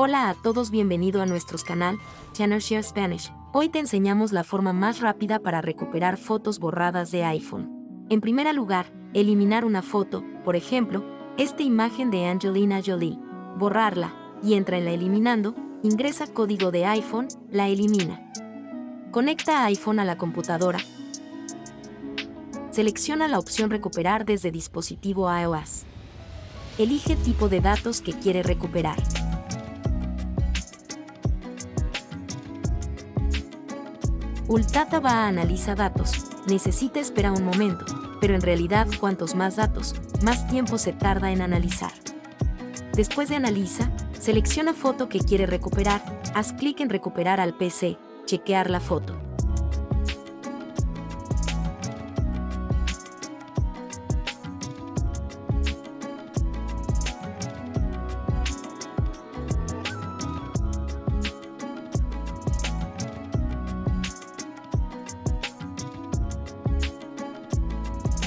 Hola a todos, bienvenido a nuestro canal, Channel Share Spanish. Hoy te enseñamos la forma más rápida para recuperar fotos borradas de iPhone. En primer lugar, eliminar una foto, por ejemplo, esta imagen de Angelina Jolie. Borrarla, y entra en la eliminando, ingresa código de iPhone, la elimina. Conecta iPhone a la computadora. Selecciona la opción recuperar desde dispositivo iOS. Elige tipo de datos que quiere recuperar. Ultata va a analizar datos, necesita esperar un momento, pero en realidad cuantos más datos, más tiempo se tarda en analizar. Después de analiza, selecciona foto que quiere recuperar, haz clic en recuperar al PC, chequear la foto.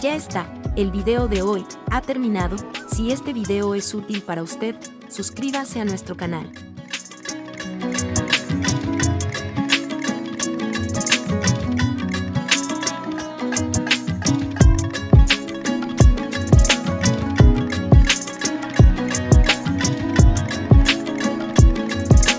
Ya está, el video de hoy ha terminado, si este video es útil para usted, suscríbase a nuestro canal.